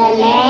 the land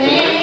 chanting,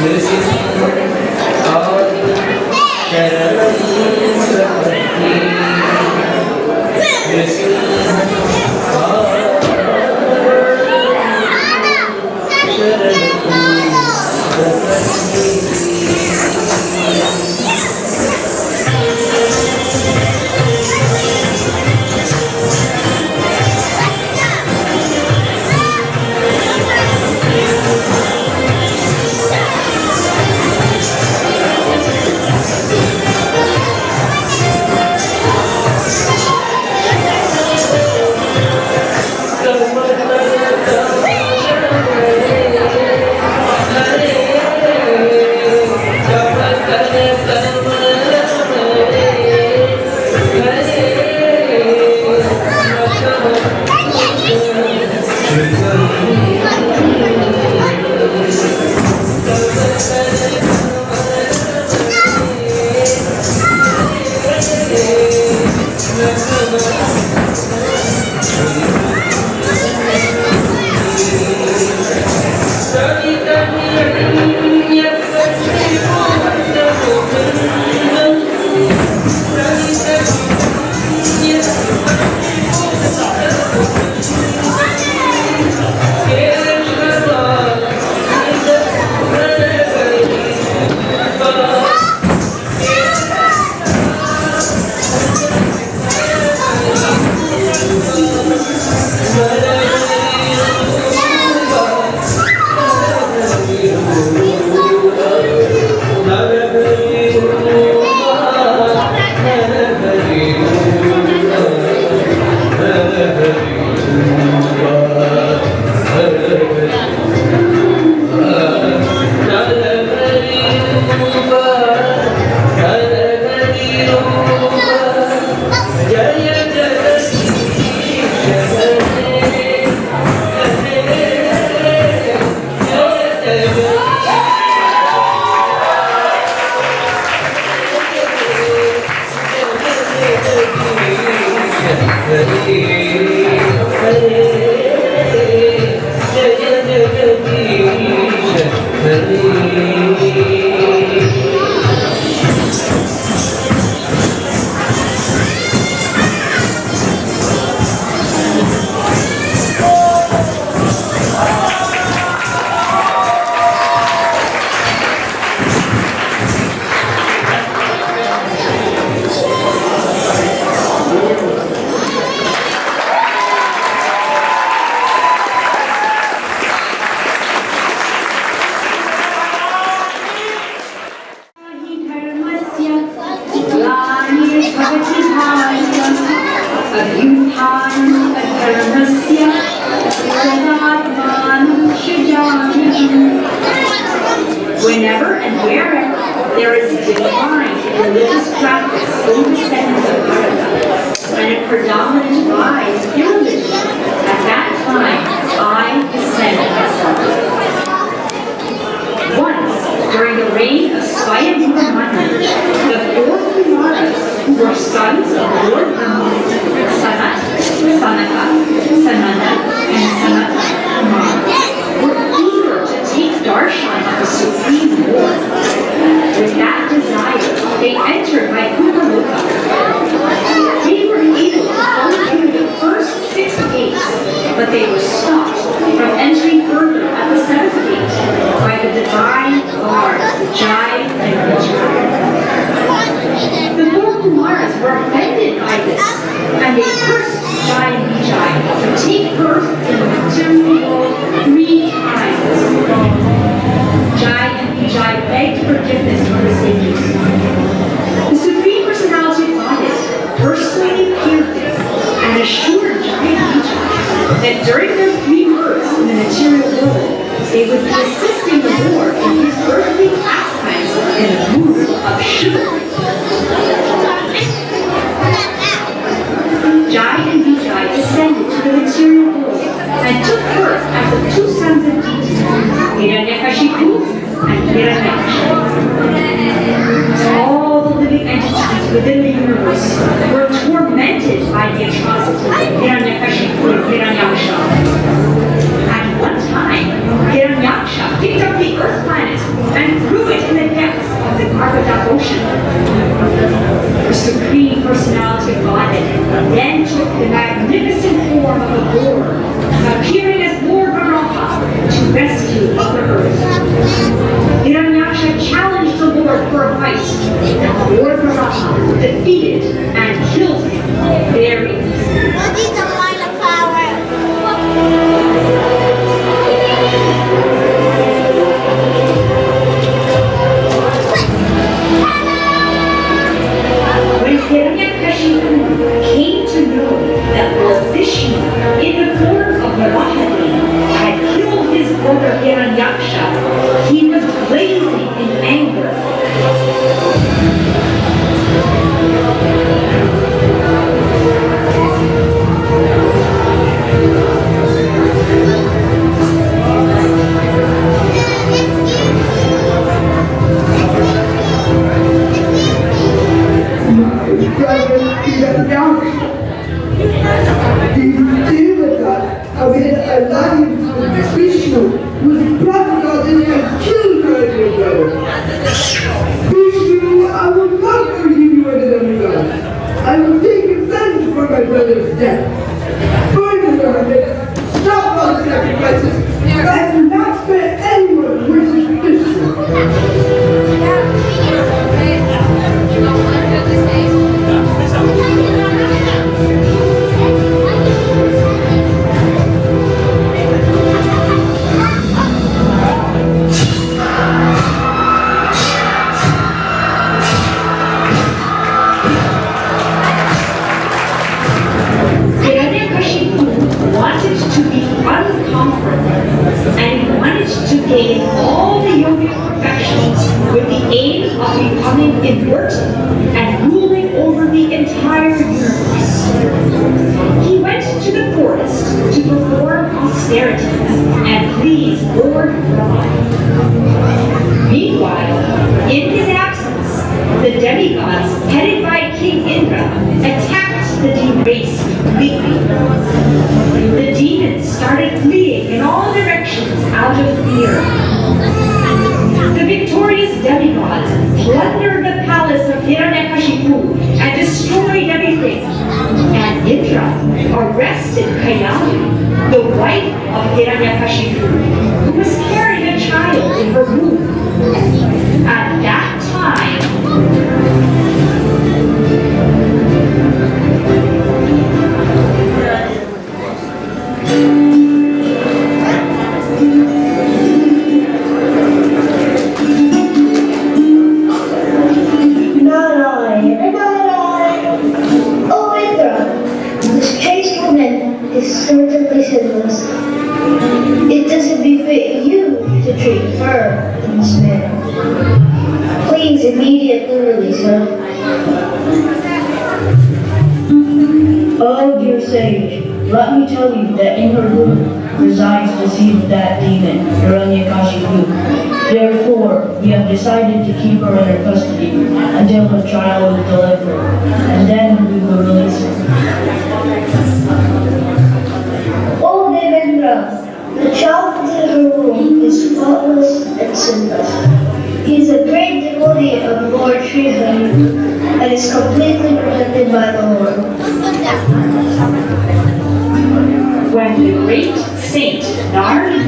Deus Whenever and wherever there is a divine religious practice in the sense of Bharata, and a predominant rise in religion, at that time I descend myself. Once, during the reign of Swayambhuva Manu, the four Kumaras, who were sons of Lord Brahma, Sanat, Sanaka, Sananda, and Sanata Kumar, were eager to take darshan With that desire, they entered Vaikuntha They were able to the first six gates, but they were stopped from entering further at the seventh gate by the divine guards, Jai and. The four were offended by this, and they cursed Jai and Vijay to take birth in the material three times. Jai and Vijay begged forgiveness for the sages. The Supreme Personality of Godhead personally appeared and assured Jai and Vijay that during their three births in the material world, they would be assisting the Lord in his earthly pastimes in the mood of chivalry. Jai and Vijay descended to the material world and took birth as the two sons of Diti, Hiranyakashipu and Hiranyaksha. All the living entities within the universe were tormented by the It doesn't befit you to treat her in this manner. Please immediately release her. Oh, dear sage, let me tell you that in her room resides the seed of that demon, Hiranyakashipu. Therefore, we have decided to keep her under custody until her trial is delivered, and then we will release her. The child in her womb is faultless and sinless. He is a great devotee of Lord Sri Shiva and is completely protected by the Lord. When the great saint Narada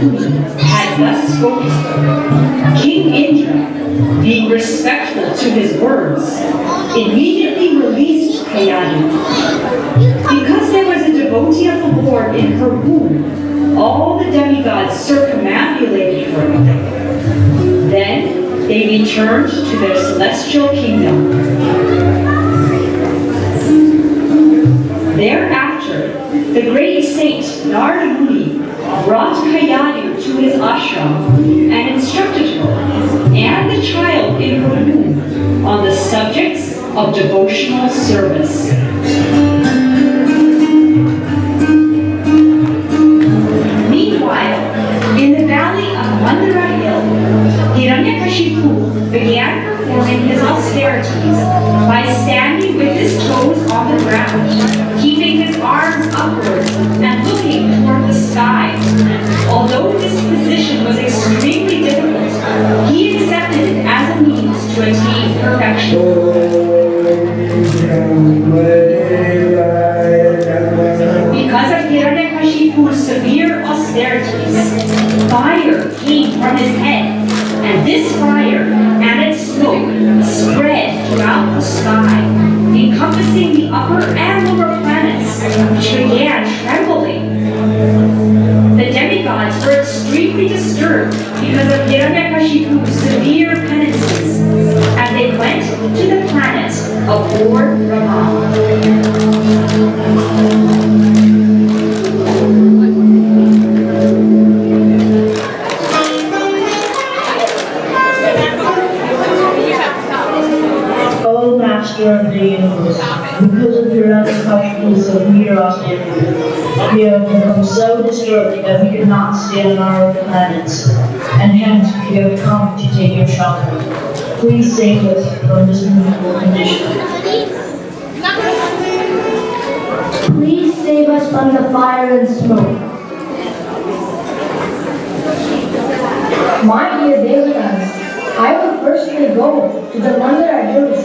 had thus spoken, King Indra, being respectful to his words, immediately released Kayadu. Because there was a devotee of the Lord in her womb, all the demigods circumambulated her. Then they returned to their celestial kingdom. Thereafter, the great saint Narada Muni brought Kayadu to his ashram and instructed her and the child in her womb on the subjects of devotional service. Keeping his arms upward and looking toward the sky. Although this position was extremely difficult, he accepted it as a means to attain perfection. Because of Hiranyakashipu's severe austerities, fire came from his head, on our planets, and hence we have come to take your shelter. Please save us from this miserable condition. Please save us from the fire and smoke. My dear Devatas, I will firstly go to the one that I where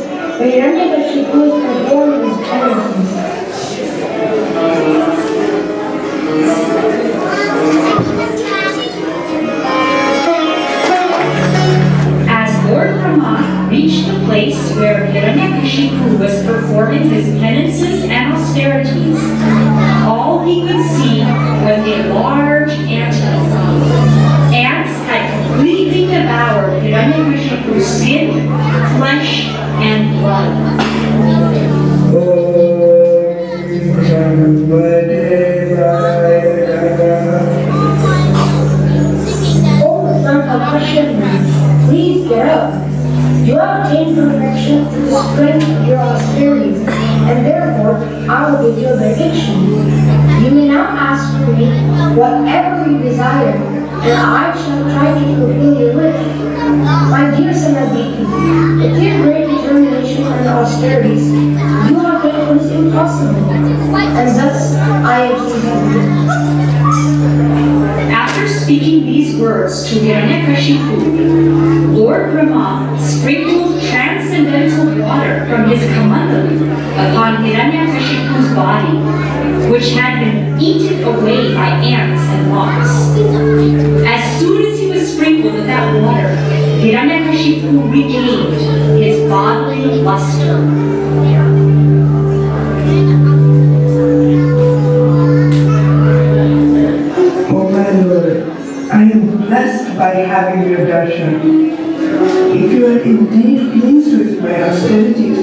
If you are indeed pleased with my austerities,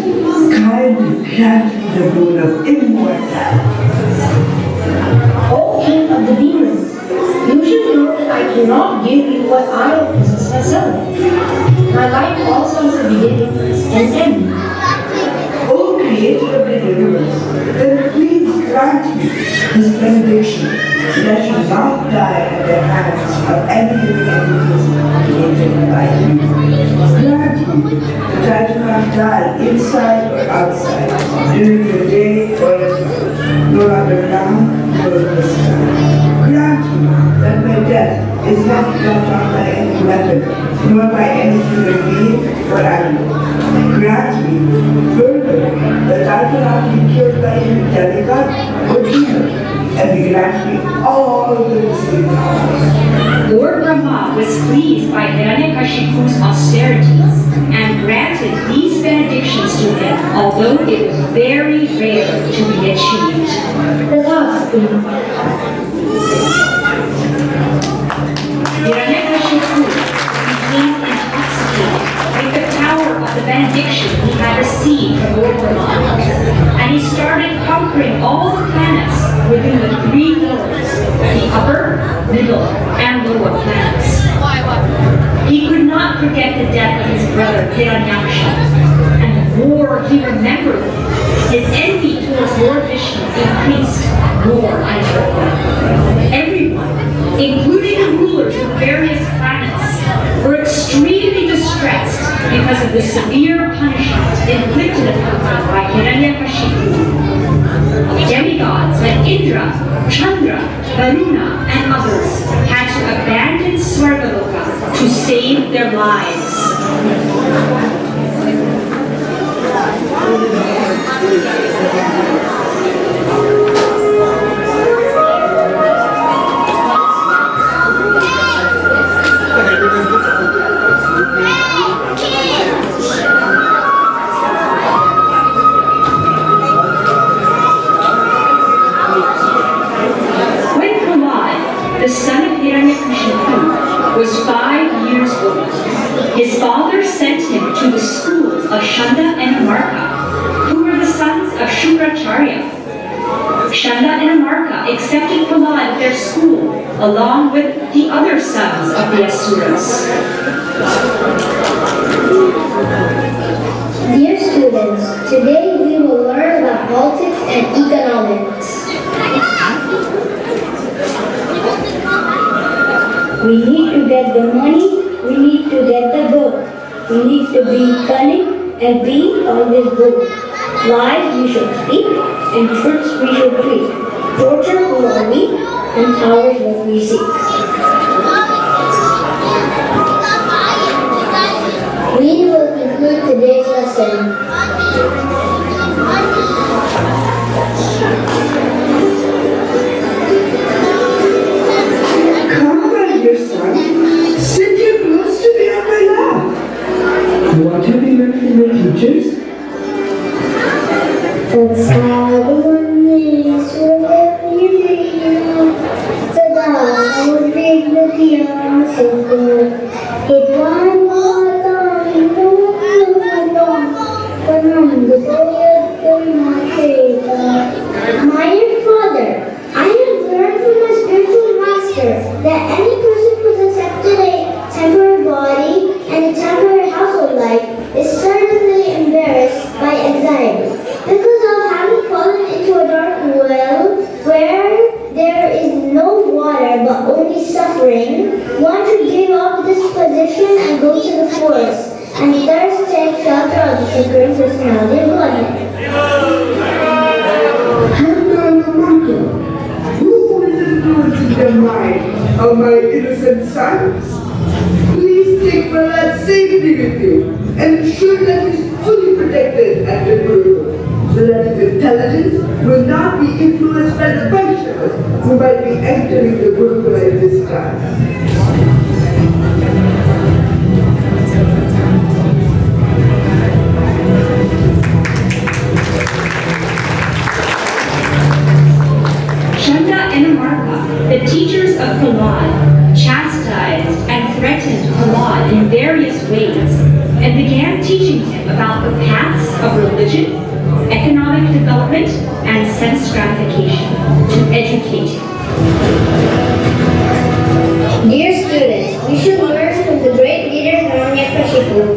kindly grant me the boon of immortality. O king of the demons, you should know that I cannot give you what I possess myself. My life also is a beginning and end. O creator of the universe, then please this benediction that should not die at the hands of any living entities created by you. Grant me that I do not die inside or outside, during the day or at night, nor underground nor in the sky. Grant me that my death is not brought on by any weapon, nor by any human being or animal. Grant me, further, that I cannot be killed by any demigod or demon, and grant me all the listening. Lord Brahma was pleased by Hiranyakashipu's austerities and granted these benedictions to him, although it was very rare to be achieved. Philosophy. Hiranyakashipu benediction he had received from Brahma, and he started conquering all the planets within the three worlds, the upper, middle, and lower planets. He could not forget the death of his brother Hiranyaksha, and the war he remembered his envy towards Lord Vishnu increased more and more. Everyone, including the rulers of various planets, were extremely distressed because of the severe punishment inflicted upon them by Hiranyakashipu. Demigods like Indra, Chandra, Varuna, and others had to abandon Swargaloka to save their lives. His father sent him to the school of Shanda and Amarka, who were the sons of Shukracharya. Shanda and Amarka accepted Prahlad at their school, along with the other sons of the Asuras. Dear students, today we will learn about politics and economics. We need to get the money, we need to get the gold. We need to be cunning and be always good. Lies we should speak and truths we should treat. Torture are weak and power is what we seek. We will conclude today's lesson. Shanda and Amarka, the teachers of Prahlad, chastised and threatened Prahlad in various ways and began teaching him about the paths of religion, economic development, and sense gratification to educate him. Dear students, we should learn from the great leader Hiranyakashipu.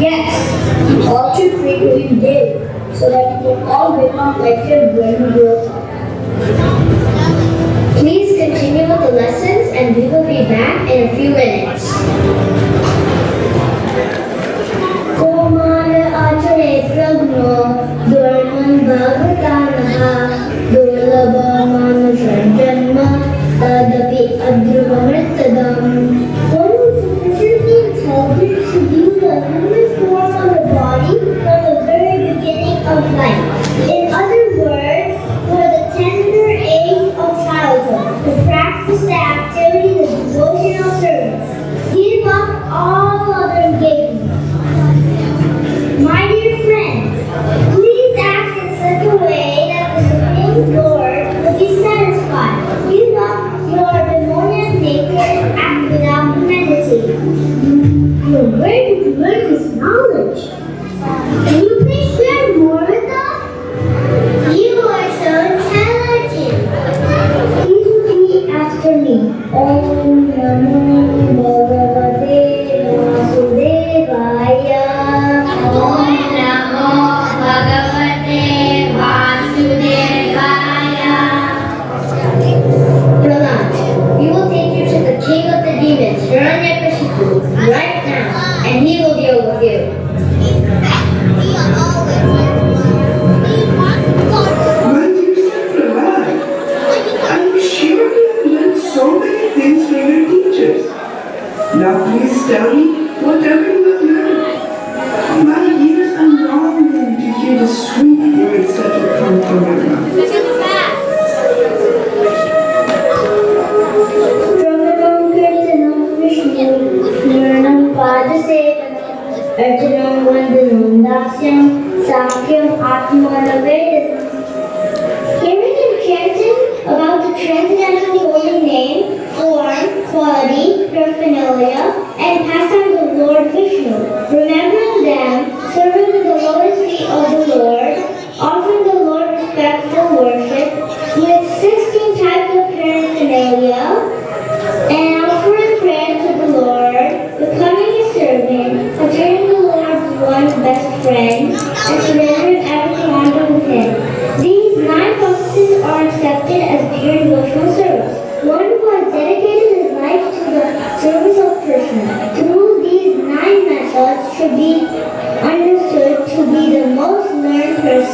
Yes, he ought to pray to him daily, so that we can all become when we grow up. Please continue with the lessons and we will be back in a few minutes.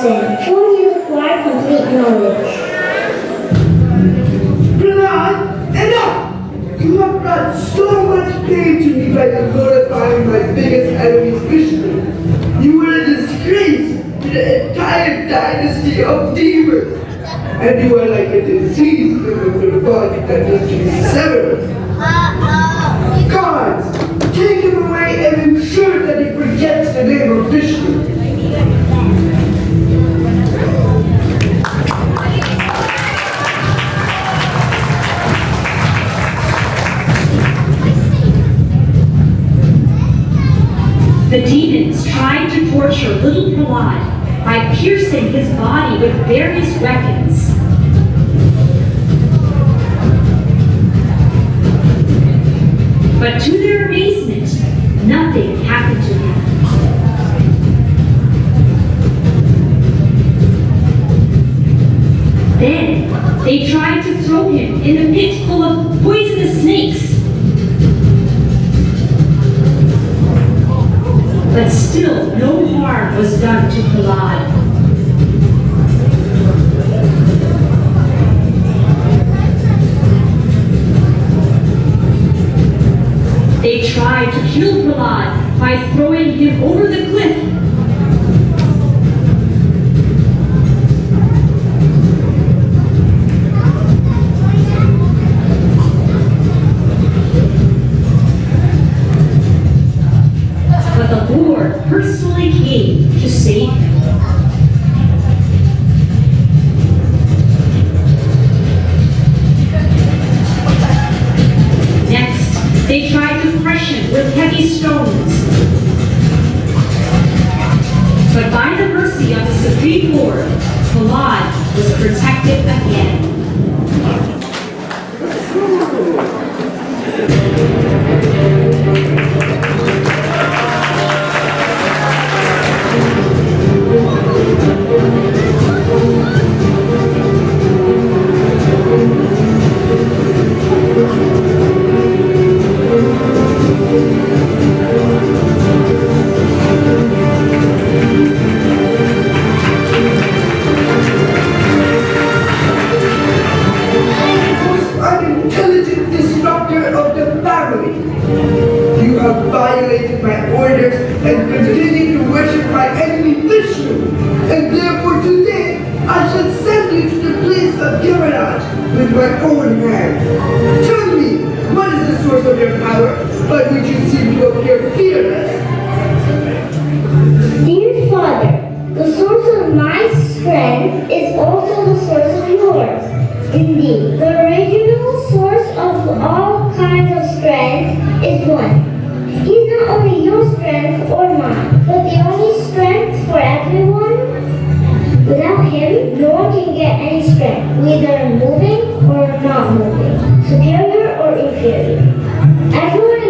Person, for has acquired complete knowledge. Prahlad, enough! You have brought so much pain to me by glorifying my biggest enemy, Vishnu. You were a disgrace to the entire dynasty of demons. And you are like a disease within the body that needs to be severed. Guards, take him away and ensure that he forgets the name of Vishnu. The demons tried to torture little Prahlad by piercing his body with various weapons. But to their amazement, nothing happened to him. Then they tried to throw him in a pit full of poisonous snakes. But still, no harm was done to Prahlad. They tried to kill Prahlad by throwing him over the cliff. Personally came Without him, no one can get any strength, whether moving or not moving, superior or inferior. Everyone